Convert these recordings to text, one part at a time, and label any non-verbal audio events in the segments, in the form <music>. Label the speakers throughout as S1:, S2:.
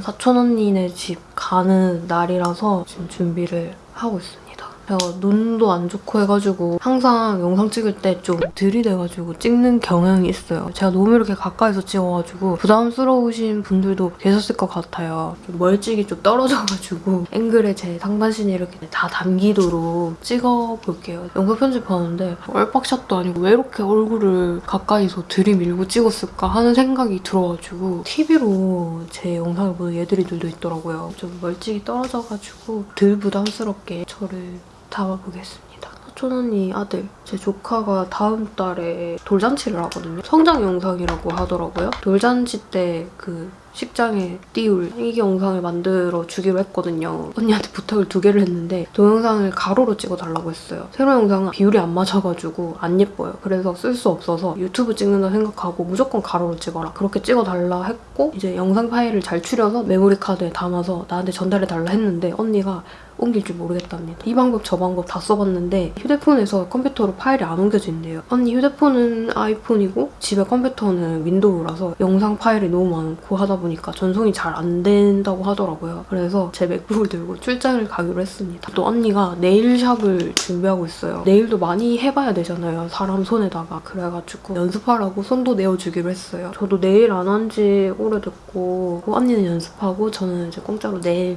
S1: 사촌 언니네 집 가는 날이라서 지금 준비를 하고 있습니다. 제가 눈도 안 좋고 해가지고 항상 영상 찍을 때 좀 들이대가지고 찍는 경향이 있어요. 제가 너무 이렇게 가까이서 찍어가지고 부담스러우신 분들도 계셨을 것 같아요. 좀 멀찍이 좀 떨어져가지고 <laughs> 앵글에 제 상반신이 이렇게 다 담기도록 찍어볼게요. 영상 편집하는데 얼박샷도 아니고 왜 이렇게 얼굴을 가까이서 들이밀고 찍었을까 하는 생각이 들어가지고 TV로 제 영상을 보는 얘들이들도 있더라고요. 좀 멀찍이 떨어져가지고 덜 부담스럽게 저를 담아보겠습니다. 사촌 언니 아들, 제 조카가 다음 달에 돌잔치를 하거든요. 성장 영상이라고 하더라고요. 돌잔치 때 그 식장에 띄울 이기 영상을 만들어 주기로 했거든요. 언니한테 부탁을 두 개를 했는데 동영상을 가로로 찍어달라고 했어요. 세로 영상은 비율이 안 맞아가지고 안 예뻐요. 그래서 쓸 수 없어서 유튜브 찍는다 생각하고 무조건 가로로 찍어라. 그렇게 찍어달라 했고 이제 영상 파일을 잘 추려서 메모리 카드에 담아서 나한테 전달해달라 했는데 언니가 옮길 줄 모르겠답니다. 이 방법 저 방법 다 써봤는데 휴대폰에서 컴퓨터로 파일이 안 옮겨진대요. 언니 휴대폰은 아이폰이고 집에 컴퓨터는 윈도우라서 영상 파일이 너무 많고 하다 보니까 전송이 잘 안 된다고 하더라고요. 그래서 제 맥북을 들고 출장을 가기로 했습니다. 또 언니가 네일샵을 준비하고 있어요. 네일도 많이 해봐야 되잖아요. 사람 손에다가. 그래가지고 연습하라고 손도 내어주기로 했어요. 저도 네일 안 한 지 오래됐고 언니는 연습하고 저는 이제 공짜로 네일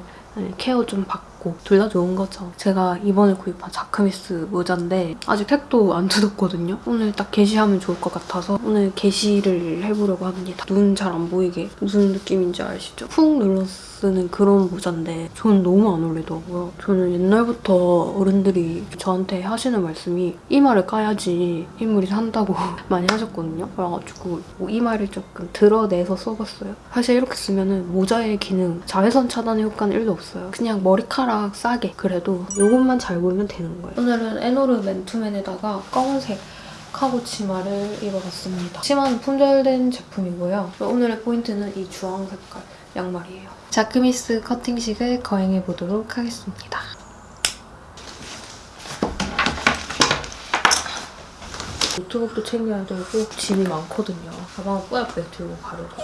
S1: 케어 좀 받고 둘 다 좋은 거죠. 제가 이번에 구입한 자크미스 모자인데 아직 택도 안 뜯었거든요. 오늘 딱 게시하면 좋을 것 같아서 오늘 게시를 해보려고 합니다. 눈 잘 안 보이게 무슨 느낌인지 아시죠? 푹 눌러 쓰는 그런 모자인데 저는 너무 안 어울리더라고요. 저는 옛날부터 어른들이 저한테 하시는 말씀이 이마를 까야지 인물이 산다고 <laughs> 많이 하셨거든요. 그래가지고 뭐 이마를 조금 드러내서 써봤어요. 사실 이렇게 쓰면 모자의 기능, 자외선 차단의 효과는 1도 없어요. 그냥 머리카락 싸게 그래도 이것만 잘 보이면 되는 거예요. 오늘은 에노르 맨투맨에다가 검은색 카고 치마를 입어봤습니다. 치마는 품절된 제품이고요. 오늘의 포인트는 이 주황 색깔 양말이에요. 자크미스 커팅식을 거행해 보도록 하겠습니다. 노트북도 챙겨야 되고 짐이 많거든요. 가방을 뿌옇게 들고 가려고.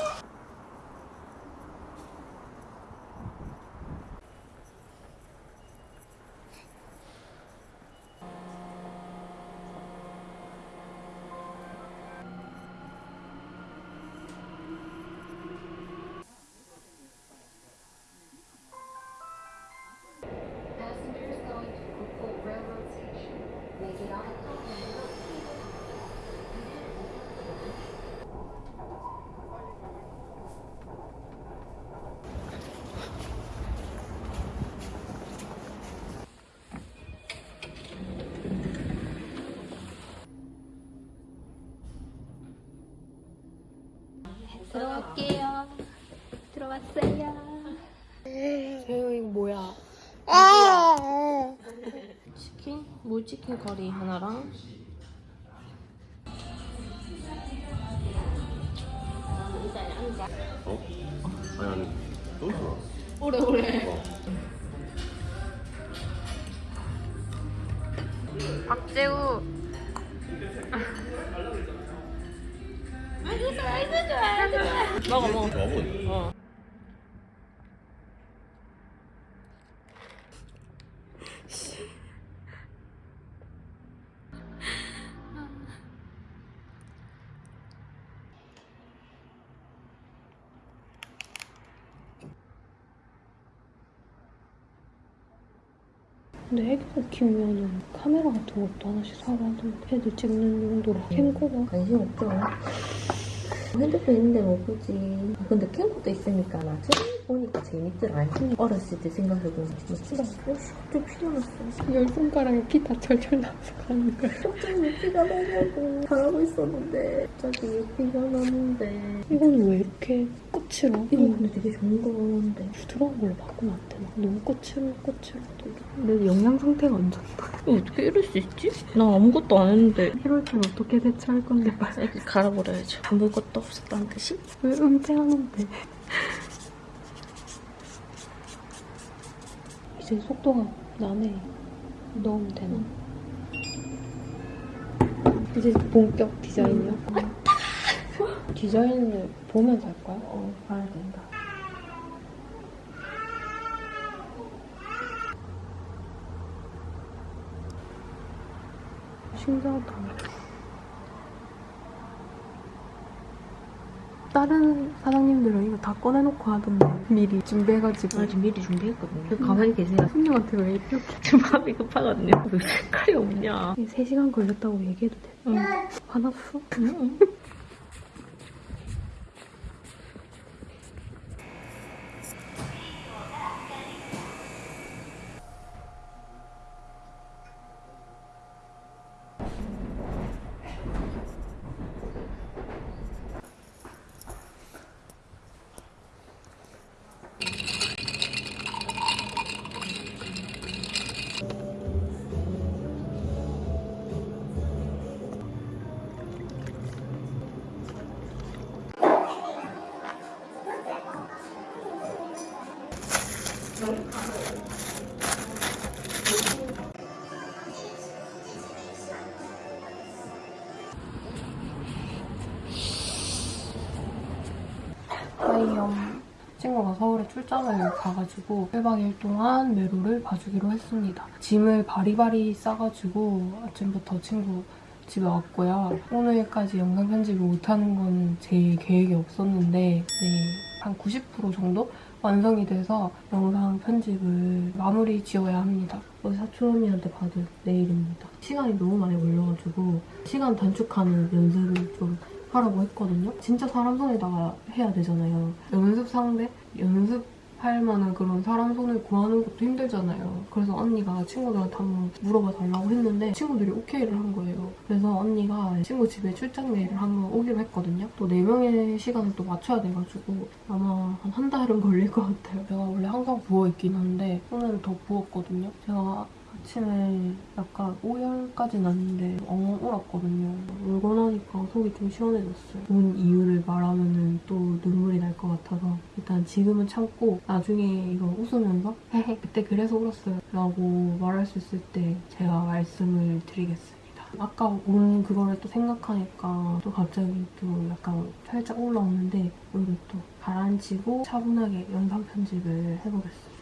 S1: 치킨? 커리 하나랑
S2: 어? 아니 아니 또 들어
S3: 오래 오래.
S1: 근데 애기들 키우면 카메라 같은 것도 하나씩 사고 하던데 애들 찍는 용도로 캠코더
S3: 관심 없죠. 핸드폰 있는데 뭐 보지. 아, 근데 캠코도 있으니까 나중에 보니까 재밌더라. 어렸을 때 생각해보면 진짜 좀 피가 났어.
S1: 열 손가락에 피 다 철철 나서 가는 거야.
S3: 갑자기 피가 나냐고 잘하고 있었는데 갑자기 피가 났는데
S1: 이거는 왜 이렇게 끝으로?
S3: 이거 근데 되게 좋은 거는데
S1: 부드러운 걸로 바꾸면 안 되나? 너무 꽃으로 꽃으로 내 영양 상태가 안 좋다 어떻게 이럴 수 있지? 나 아무것도 안 했는데 이럴 땐 어떻게 대처할 건데 빨리
S3: 갈아버려야죠. 아무것도 없었다는 듯이.
S1: 왜 은퇴하는데 지금 속도가 나네. 넣으면 되나? 이제 본격 디자인이요? 왔다! 디자인을 보면서 할 거야?
S3: 어, 봐야 된다.
S4: 신기하다. 다른 사장님들은 이거 다 꺼내놓고 하던데 미리 준비해가지고
S3: 아, 지금 미리 준비했거든요. 가만히 계세요.
S4: 손님한테 왜 이렇게 <laughs>
S3: 지금 마음이 급하거든요. 왜 색깔이 없냐.
S4: 3시간 걸렸다고 얘기해도 돼? 응. 화났어? 하이엄 친구가 서울에 출장을 가가지고 1박 2일 동안 메로를 봐주기로 했습니다. 짐을 바리바리 싸가지고 아침부터 친구 집에 왔고요. 오늘까지 영상 편집을 못하는 건 제 계획이 없었는데 네, 한 90% 정도 완성이 돼서 영상 편집을 마무리 지어야 합니다. 우리 사촌 언니한테 받을 내일입니다. 시간이 너무 많이 걸려가지고 시간 단축하는 연습을 좀 하라고 했거든요. 진짜 사람 손에다가 해야 되잖아요. 연습 상대? 연습 할 만한 그런 사람 손을 구하는 것도 힘들잖아요. 그래서 언니가 친구들한테 한번 물어봐 달라고 했는데 친구들이 오케이를 한 거예요. 그래서 언니가 친구 집에 출장 내일을 한번 오기로 했거든요. 또 4명의 시간을 또 맞춰야 돼가지고 아마 한 한 달은 걸릴 것 같아요. 제가 원래 항상 부어있긴 한데 오늘은 더 부었거든요. 제가 아침에 약간 오열까지 났는데 엉엉 울었거든요. 울고 나니까 속이 좀 시원해졌어요. 온 이유를 말하면 또 눈물이 날 것 같아서 일단 지금은 참고 나중에 이거 웃으면서 그때 그래서 울었어요 라고 말할 수 있을 때 제가 말씀을 드리겠습니다. 아까 온 그거를 또 생각하니까 또 갑자기 또 약간 살짝 올라오는데 오늘 또 가라앉히고 차분하게 영상 편집을 해보겠습니다.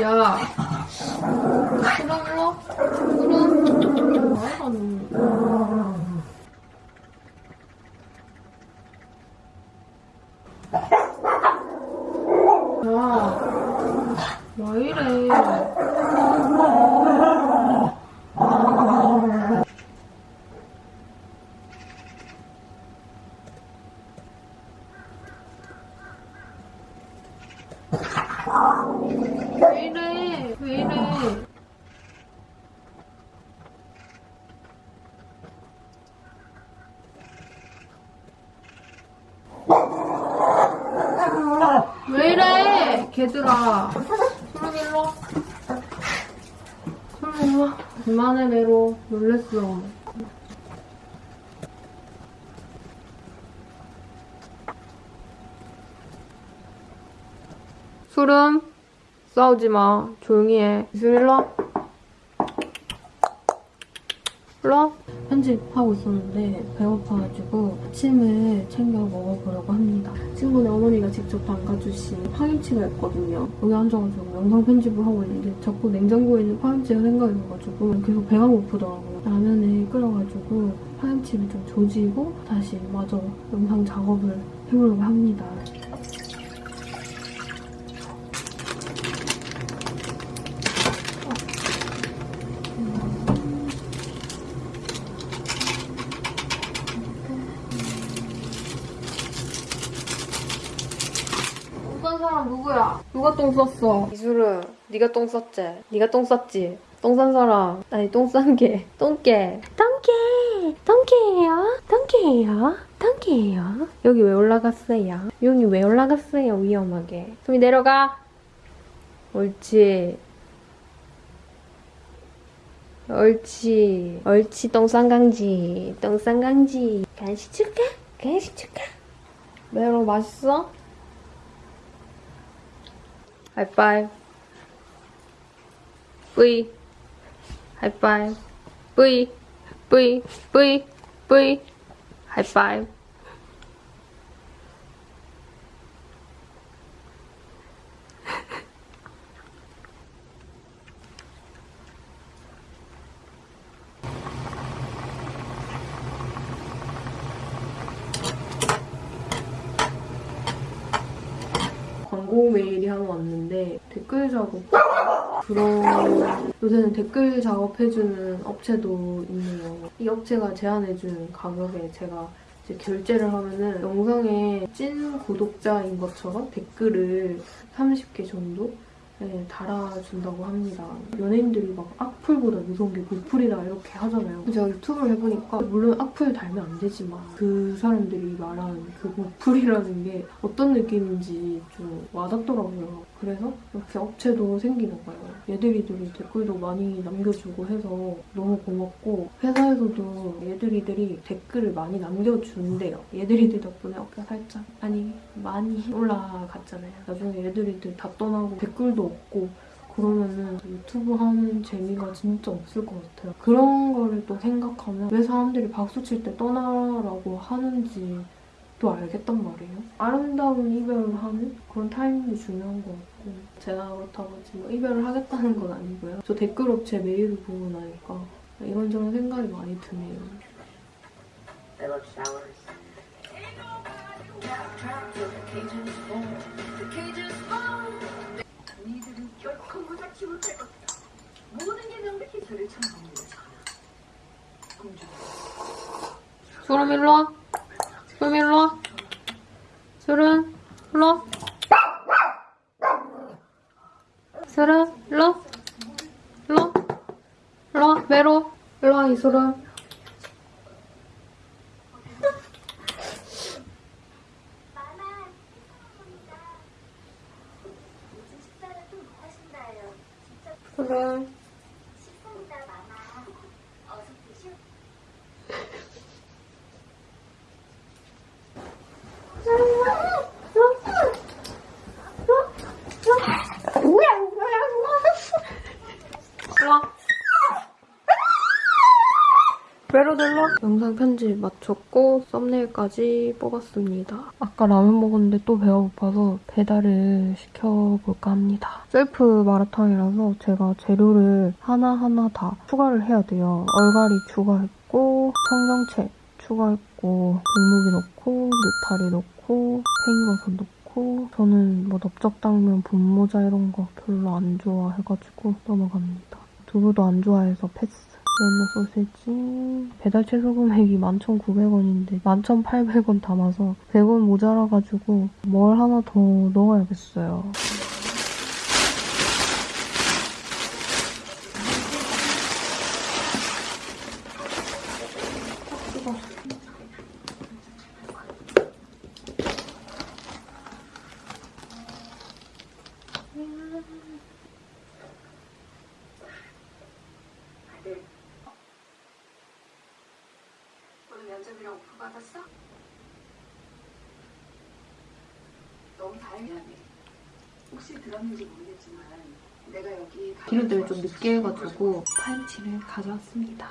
S4: 야, 일로 그럼 말하는 야, 왜 이래? 왜 이래? 왜 이래? 왜 이래? 걔들아. 소름 일로 와. 소름 일로 와. 그만해, 메로. 놀랬어. 소름. 싸우지 마. 조용히 해. 이슬 일로 와. 일로 와. 편집하고 있었는데 배고파가지고 아침을 챙겨 먹어보려고 합니다. 친구네 어머니가 직접 담가주신 파김치가 있거든요. 여기 앉아가지고 영상 편집을 하고 있는데 자꾸 냉장고에 있는 파김치가 생각이 나가지고 계속 배가 고프더라고요. 라면을 끓여가지고 파김치를 좀 조지고 다시 마저 영상 작업을 해보려고 합니다. 똥싼 사람 누가 똥 쌌어? 이수르, 네가 똥 쌌지? 네가 똥 쌌지? 똥 싼 사람, 아니 똥 싼 게, 똥개. 똥개, 똥개예요? 똥개예요? 똥개예요? 여기 왜 올라갔어요? 용이 왜 올라갔어요? 위험하게. 소미 내려가. 옳지. 옳지. 옳지, 똥싼강지. 똥싼강지. 간식 줄까? 간식 줄까? 메로 맛있어? high five. Bui, high five. Bui, bui, bui, bui, high five. 광고 메일이 하나 왔는데 댓글 작업 그런 요새는 댓글 작업해주는 업체도 있네요. 이 업체가 제안해준 가격에 제가 이제 결제를 하면은 영상에 찐 구독자인 것처럼 댓글을 30개 정도 네, 달아준다고 합니다. 연예인들이 막 악플보다 무서운 게 고플이다 이렇게 하잖아요. 제가 유튜브를 해보니까 물론 악플 달면 안 되지만 그 사람들이 말하는 그 고플이라는 게 어떤 느낌인지 좀 와닿더라고요. 그래서 이렇게 업체도 생기나 봐요. 얘들이들이 댓글도 많이 남겨주고 해서 너무 고맙고 회사에서도 얘들이들이 댓글을 많이 남겨준대요. 얘들이들 덕분에 어깨가 살짝 아니 많이 올라갔잖아요. 나중에 얘들이들 다 떠나고 댓글도 없고 그러면은 유튜브 하는 재미가 진짜 없을 것 같아요. 그런 거를 또 생각하면 왜 사람들이 박수 칠 때 떠나라고 하는지 또 알겠단 말이에요. 아름다운 이별을 하는 그런 타이밍이 중요한 것 같고 제가 그렇다고 지금 이별을 하겠다는 건 아니고요. 저 댓글 업체 메일을 보고 나니까 이런저런 생각이 많이 드네요. 소름 일로 와. 소름 일로 와. 소름 일로 와. 소름 일로 와. 일로 와. 일로 와. 외로. 일로 와 이소름.
S5: 마마, 죄송합니다. 무슨 식사를 좀 하신다요. 진짜
S4: 소름.
S5: 식사입니다, 마마. 어서 드시오.
S4: 일로 와. 와. 영상 편집 마쳤고 썸네일까지 뽑았습니다. 아까 라면 먹었는데 또 배가 고파서 배달을 시켜볼까 합니다. 셀프 마라탕이라서 제가 재료를 하나하나 다 추가를 해야 돼요. 얼갈이 추가했고 청경채 추가했고 백무기 넣고 느타리 넣고 팽이버섯 넣고 저는 뭐 넓적당면 분모자 이런 거 별로 안 좋아해가지고 넘어갑니다. 두부도 안 좋아해서 패스. 옐로 소세지 배달 최소 금액이 11,900원인데 11,800원 담아서 100원 모자라가지고 뭘 하나 더 넣어야겠어요.
S6: 오늘 면접이랑 오프 받았어? 너무 다행이네. 혹시 들었는지 모르겠지만 내가 여기 가-
S4: 기름때문에 좀 늦게 해가지고 파김치를 가져왔습니다.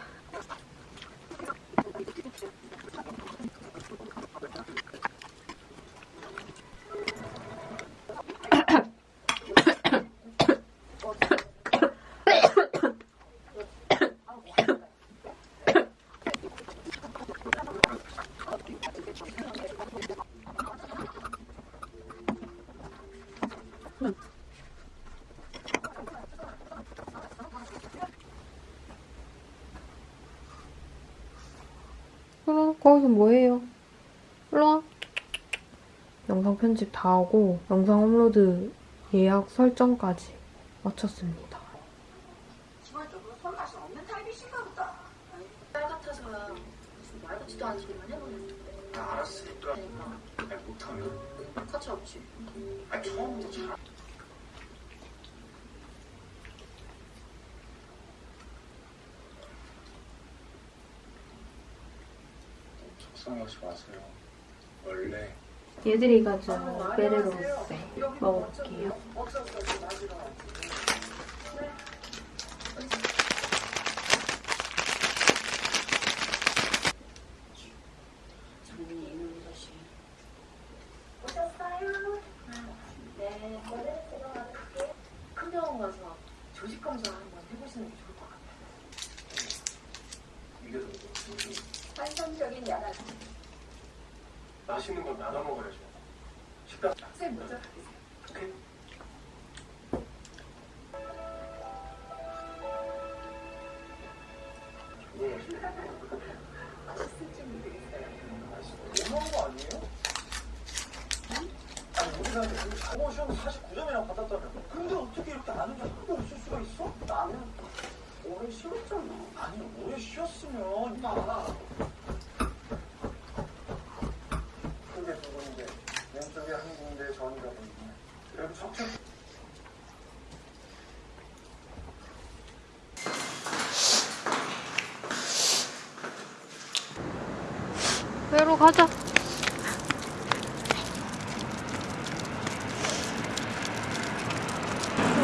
S4: 일로 거기서 뭐해요? 일로 와. 영상 편집 다 하고 영상 업로드 예약 설정까지 마쳤습니다.
S6: 기본적으로 손맛이 없는 타입이신가 보다. 딸 같아서야 무슨 말 같지도 않은 소리만 해보는데.
S7: 나 알았으니까.
S6: 그러니까
S7: 아니, 못하면.
S6: 가차 없지.
S7: 아니, 처음부터 잘. 속상하지 마세요. 원래
S4: 얘들이 가진 베레로스 먹어볼게요.
S6: 장민이 이놈 것이.
S5: 오셨어요?
S6: 네.
S5: 오늘 제가 받을게요.
S6: 큰 병원 가서 조직 검사 한번 해보시는 게 좋을 것 같아요.
S7: 이게 더
S6: 환상적인 야간.
S7: 맛있는 건 나눠 먹어야죠. 식당
S6: 쌤 먼저 가세요.
S7: 오케이. 너무한 거 아니에요? 아니 우리가 저거 시험 49점이나 받았다며 근데 어떻게 이렇게 아는 게 하나도 없을 수가 있어? 나는 오래 쉬었잖아 아니 오래 쉬었으면 임마 그게 두 군데 왼쪽에 전이가 보이네 그리고 척척
S4: 외로 가자.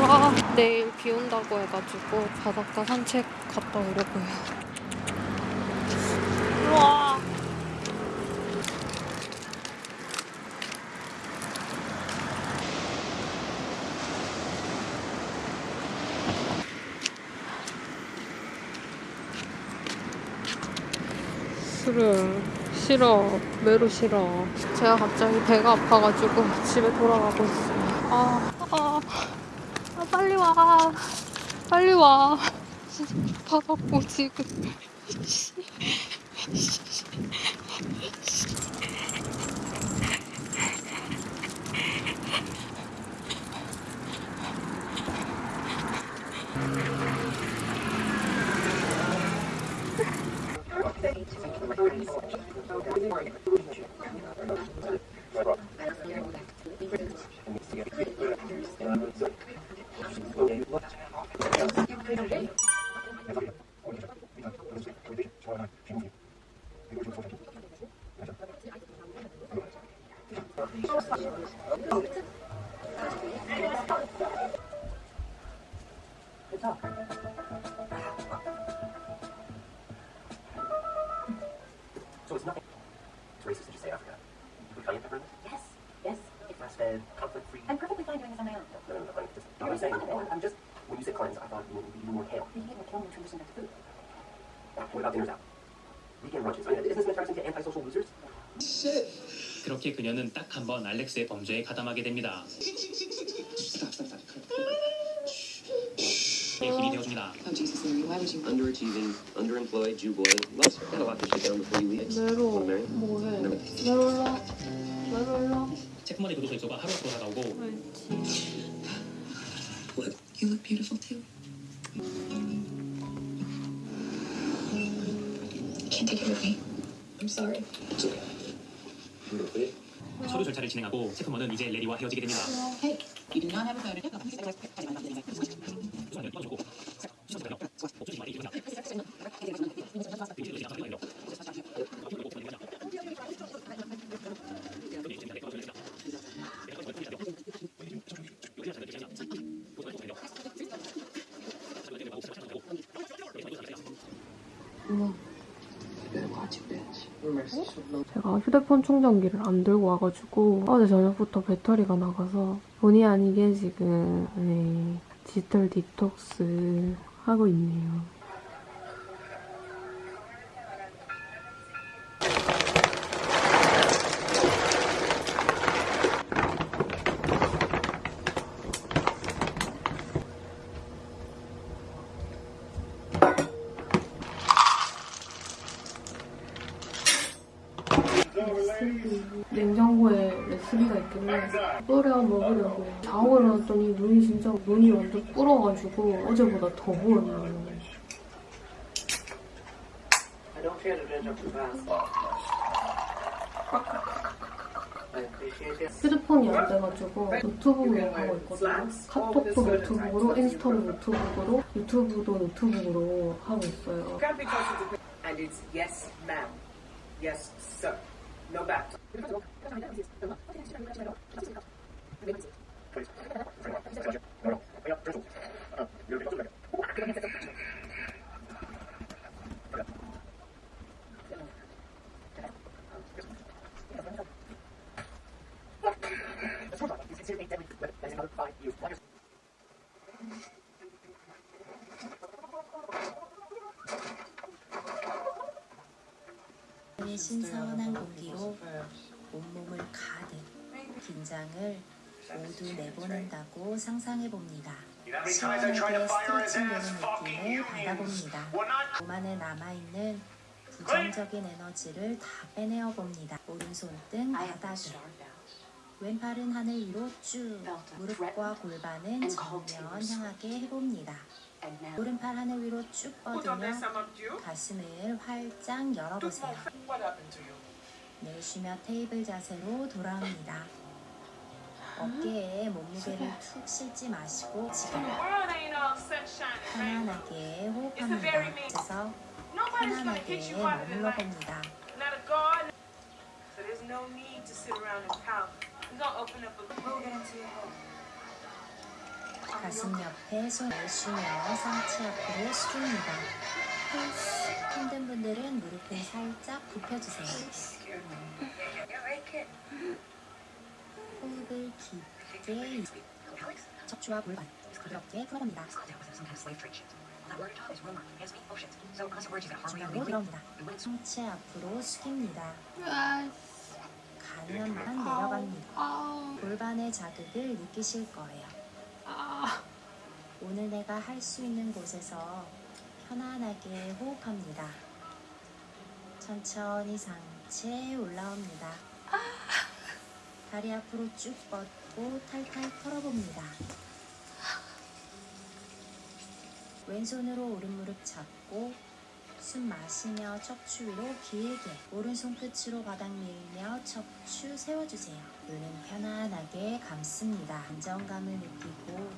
S4: 와, 내일 비 온다고 해가지고 바닷가 산책 갔다 오려고요. 싫어. 싫어. 매로 싫어. 제가 갑자기 배가 아파가지고 집에 돌아가고 있어요. 아, 아, 아 빨리 와. 빨리 와. 바닥고 지금. <laughs>
S8: So it's nothing. It's racist to just say Africa. Would Kanye pepper this?
S6: Yes, yes.
S8: Grass-fed, conflict-free?
S6: I'm perfectly fine doing this on my own.
S8: No, no, no, no. Just, I'm saying, no, I'm just, when you said cleanse, I thought you would be more kale.
S6: We can get more kill nutrition back to food.
S8: What about dinners out? Weekend lunches. I mean, isn't this going to turn us into antisocial losers?
S9: 그렇게 그녀는 딱 한 번 알렉스의 범죄에 가담하게 됩니다. 의 길이 되어줍니다.
S10: Oh Jesus, Larry, why would you?
S8: Underachieving, underemployed, Jew boy. Let's get a lot this shit down before you leave.
S4: 매로
S8: Wanna marry?
S4: 뭐해? 매로 일로. 매로 일로.
S9: 체크머니 교도소 일소가 하루 앞으로 다가오고
S10: Look, you look beautiful too. Can't take it with me. I'm sorry.
S8: It's okay. You gonna quit?
S9: 서류 절차를 진행하고 체크머는 이제 레리와 헤어지게 됩니다.
S10: Hey, you do not have a photo.
S4: 제가 휴대폰 충전기를 안 들고 와가지고 어제 저녁부터 배터리가 나가서 본의 아니게 지금 네, 디지털 디톡스 하고 있네요. 어제보다 더 부었네요.
S11: I don't fear to judge up too fast. I appreciate it.
S4: 휴대폰이 안 돼가지고 노트북으로 하고 있거든요. 카톡도 노트북으로, 인스타도 노트북으로, 유튜브도 노트북으로 하고 있어요.
S11: And it's yes, ma'am. Yes, sir. No back.
S12: 신선한 공기로 온몸을 가득 긴장을 모두 내보낸다고 상상해 봅니다. 되는
S7: Fucking
S12: 느낌을
S7: unions.
S12: 받아봅니다.
S7: We're not
S12: 몸 안에 남아있는 부정적인 에너지를 다 빼내어 봅니다. 오른손 등 바닥에 왼팔은 하늘 위로 쭉 무릎과 골반은 정면 향하게 해봅니다. 오른팔 하늘 위로 쭉 뻗으며 가슴을 활짝 열어보세요. 내쉬며 테이블 자세로 돌아옵니다. 어깨에 몸무게를 툭 실지 마시고 지금 편안하게 호흡합니다. 그래서 편안하게 머물러 봅니다. 가슴 옆에 손을 쉬며 상체 앞으로 숙입니다. 힘든 분들은 무릎을 살짝 굽혀주세요. 호흡을 깊게 척추와 골반 부드럽게 풀어봅니다. 중앙으로 들어옵니다. 상체 앞으로 숙입니다. 가능한 만 내려갑니다. 골반의 자극을 느끼실 거예요. 오늘 내가 할 수 있는 곳에서 편안하게 호흡합니다. 천천히 상체 올라옵니다. 다리 앞으로 쭉 뻗고 탈탈 털어봅니다. 왼손으로 오른 무릎 잡고 숨 마시며 척추 위로 길게 오른손 끝으로 바닥 밀며 척추 세워주세요. 눈은 편안하게 감습니다. 안정감을 느끼고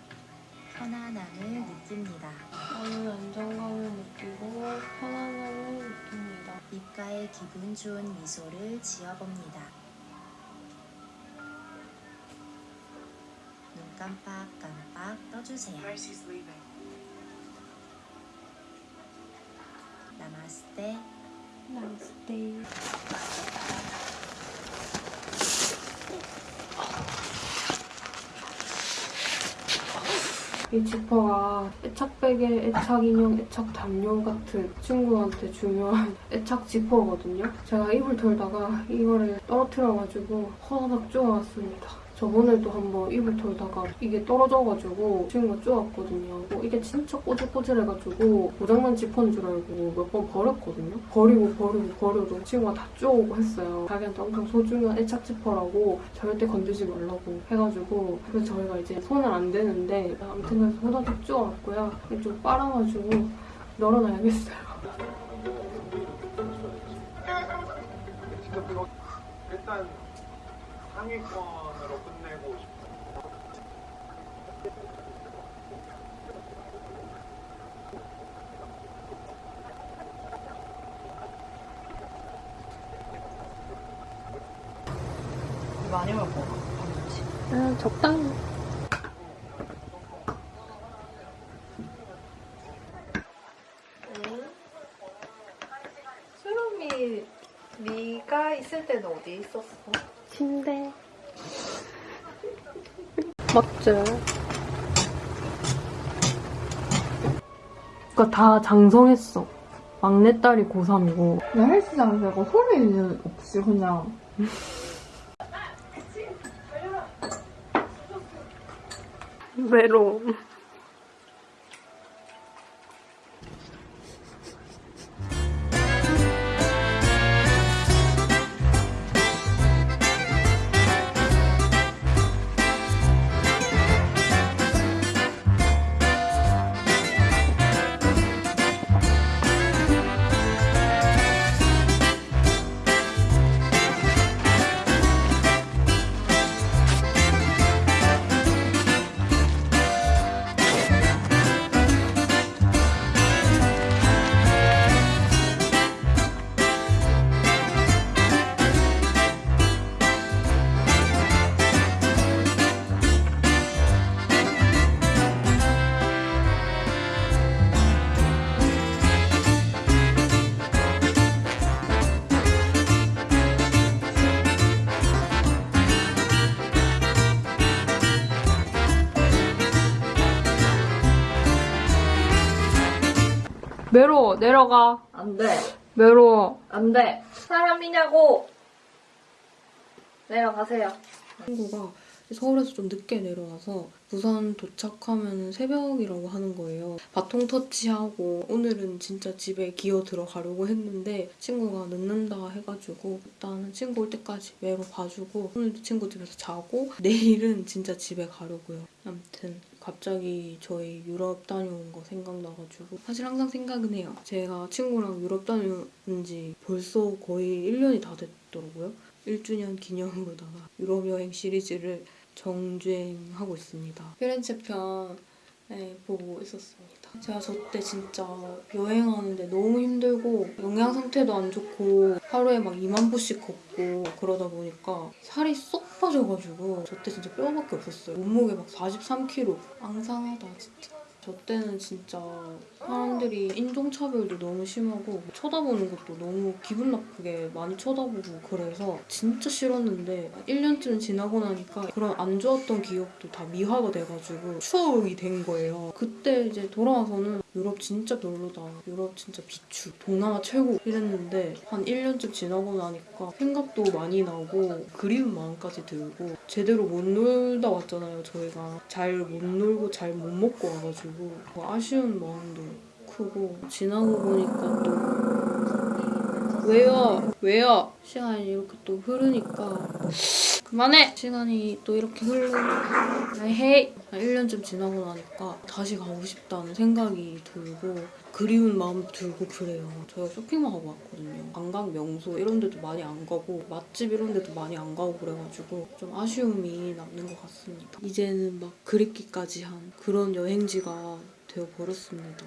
S12: 편안함을 느낍니다.
S4: 저는 안정감을 느끼고 편안함을 느낍니다.
S12: 입가에 기분 좋은 미소를 지어봅니다. 깜빡깜빡 떠주세요. 나마스테.
S4: Nice day. 이 지퍼가 애착베개, 애착 인형, 애착 담요 같은 친구한테 중요한 <laughs> 애착 지퍼거든요. 제가 입을 털다가 이거를 떨어뜨려가지고 호다닥 쪼아왔습니다. 저번에도 한번 입을 털다가 이게 떨어져가지고 친구가 쪼았거든요. 뭐 이게 진짜 꼬질꼬질해가지고 고장난 지퍼인 줄 알고 몇 번 버렸거든요. 버리고 버리고 버려도 친구가 다 쪼오고 했어요. 자기한테 엄청 소중한 애착 지퍼라고 절대 건드지 말라고 해가지고 그래서 저희가 이제 손을 안 대는데 아무튼 그래서 호다닥 쪼아왔고요. 좀 빨아가지고 널어놔야겠어요.
S7: 일단 상위권으로 끝내고 싶어.
S10: 많이 먹고.
S4: 아, 적당히.
S3: 수롬이 네가 있을 때는 어디 있었어?
S4: 침대. 맞죠? 그니까 다 장성했어. 막내딸이 고3이고.
S3: 나 헬스장에서 소리는 없이 그냥
S4: 외 내려가.
S3: 안 돼.
S4: 메로.
S3: 안 돼. 사람이냐고. 내려가세요.
S4: 친구가
S1: 서울에서 좀 늦게 내려와서 부산 도착하면 새벽이라고 하는 거예요. 바통 터치하고 오늘은 진짜 집에 기어 들어가려고 했는데 친구가 늦는다 해가지고 일단은 친구 올 때까지 외로 봐주고 오늘도 친구 집에서 자고 <laughs> 내일은 진짜 집에 가려고요. 아무튼 갑자기 저희 유럽 다녀온 거 생각나가지고 사실 항상 생각은 해요. 제가 친구랑 유럽 다녀온 지 벌써 거의 1년이 다 됐더라고요. 1주년 기념으로다가 <laughs> 유럽 여행 시리즈를 정주행하고 있습니다. 피렌체 편 네, 보고 있었습니다. 제가 저때 진짜 여행하는데 너무 힘들고 영양 상태도 안 좋고 하루에 막 2만 보씩 걷고 그러다 보니까 살이 쏙 빠져가지고 저 때 진짜 뼈밖에 없었어요. 몸무게 막 43kg. 앙상하다 진짜. 저 때는 진짜 사람들이 인종차별도 너무 심하고 쳐다보는 것도 너무 기분 나쁘게 많이 쳐다보고 그래서 진짜 싫었는데 1년쯤 지나고 나니까 그런 안 좋았던 기억도 다 미화가 돼가지고 추억이 된 거예요. 그때 이제 돌아와서는 유럽 진짜 별로다. 유럽 진짜 비추. 동남아 최고 이랬는데 한 1년쯤 지나고 나니까 생각도 많이 나고 그리운 마음까지 들고 제대로 못 놀다 왔잖아요 저희가. 잘 못 놀고 잘 못 먹고 와가지고 뭐 아쉬운 마음도 크고 지나고 보니까 또 왜요? 왜요? 시간이 이렇게 또 흐르니까 그만해! 시간이 또 이렇게 흐르고 헤 이! 1년쯤 지나고 나니까 다시 가고 싶다는 생각이 들고 그리운 마음 들고 그래요. 저희가 쇼핑만 하고 왔거든요. 관광 명소 이런 데도 많이 안 가고 맛집 이런 데도 많이 안 가고 그래가지고 좀 아쉬움이 남는 것 같습니다. 이제는 막 그립기까지 한 그런 여행지가 되어버렸습니다.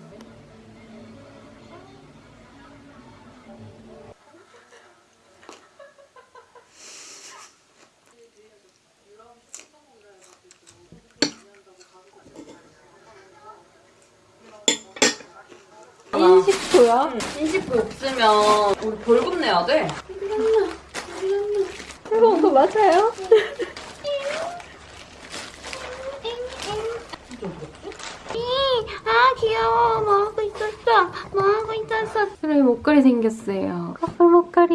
S1: 인식표야? 인식표 없으면 우리 벌금 내야 돼. 이거 그거 맞아요?
S5: 아 귀여워 뭐 하고 있었어 뭐 하고 있었어 그래 목걸이 생겼어요 커플 목걸이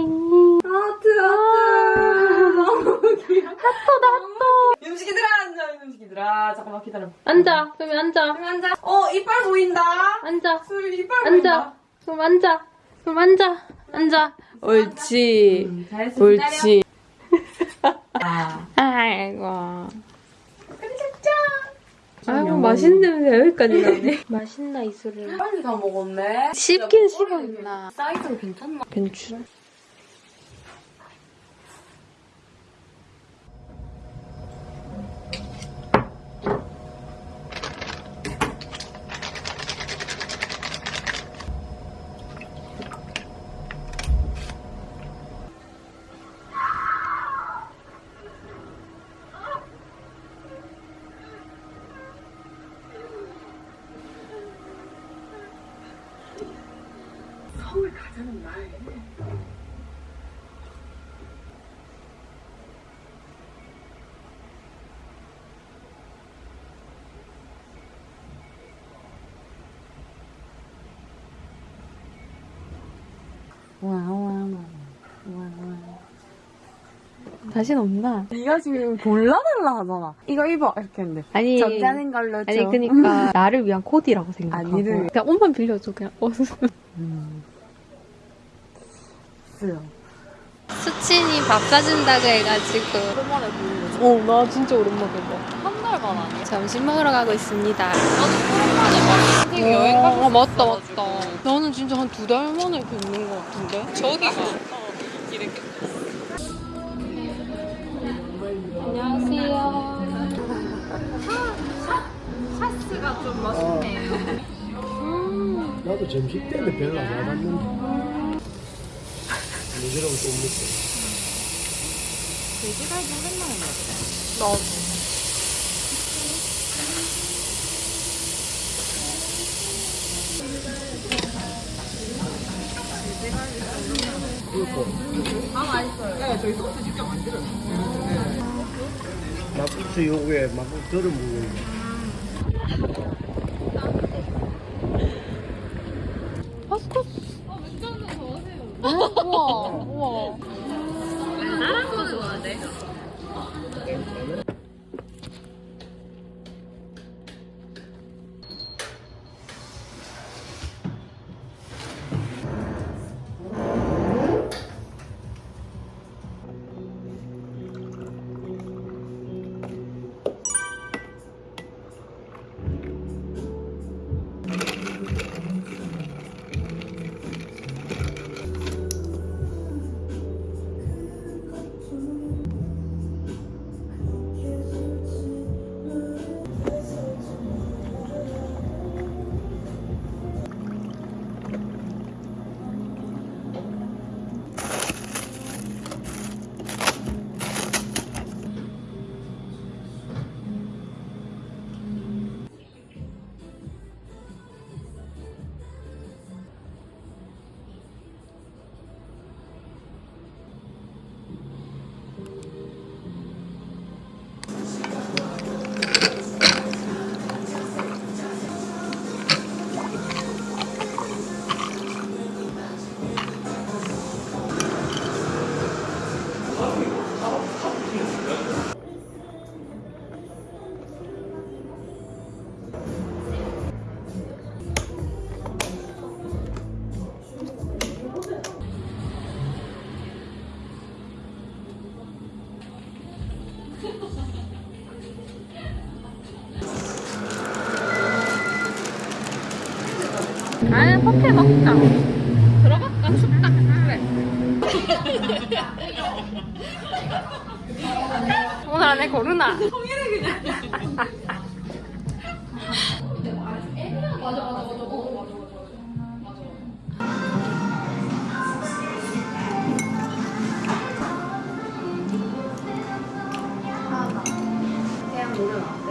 S13: 하트 하트 너무 귀여워
S5: 핫도다 핫도
S13: 음식이들아 앉아 음식이들아 잠깐만 기다려
S1: 앉아. 그럼 앉아.
S13: 앉아 어 이빨 보인다
S1: 앉아.
S13: 술 이빨
S1: 앉아.
S13: 보인다
S1: 그럼 앉아. 그럼 앉아. 앉아. 옳지.
S13: 음,
S1: 옳지.
S13: 아
S1: 아이고. 아이고 맛있는 냄새 여기까지 나네. <laughs> 맛있나 이 술을.
S13: 빨리 다 먹었네
S1: 씹긴 씹었나.
S13: 사이즈는 괜찮나?
S1: 괜찮. 다신 없나?
S14: 네가 지금 골라달라 하잖아. 이거 입어 이렇게 했는데
S1: 아니.
S14: 적자는 걸로 줘.
S1: 아니 그니까 <laughs> 나를 위한 코디라고 생각하고
S14: 아 니를.
S1: 그냥 옷만 빌려줘 그냥 <laughs> 옷
S14: 음. 쓰여.
S1: 수친이 밥 사준다고 해가지고
S14: 오랜만에 보는 거지.
S1: 어나 진짜 오랜만에 봐
S14: 한 달간 아니야?
S1: 점심 먹으러 가고 있습니다
S14: 오랜만에 되게 여행 가고
S1: 아 맞다 맞다 나는 진짜 한 두 달 만에 뵙는 것 같은데 저기가
S14: 이렇게.
S1: 안녕하세요
S14: 샤스가 좀 멋있네요.
S15: 나도 점심 때문에 별로 안 와봤는데. 요즘은 좀 먹고.
S14: 돼지갈비 오랜만에 먹었어.
S1: 나도
S15: 그리고
S14: 아 맛있어요. 네, 저희 소스 직접 만들어요.
S15: 막국수 요구에 막국수 덜어 먹는 거.
S13: 아니 커피 먹자. 들어갈까 춥다. 그래. <laughs> 오늘 안에 고르나?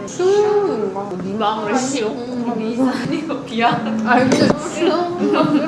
S13: 수영인가? 네 마음을 씌워. 아. 나 봤어. 그 사람.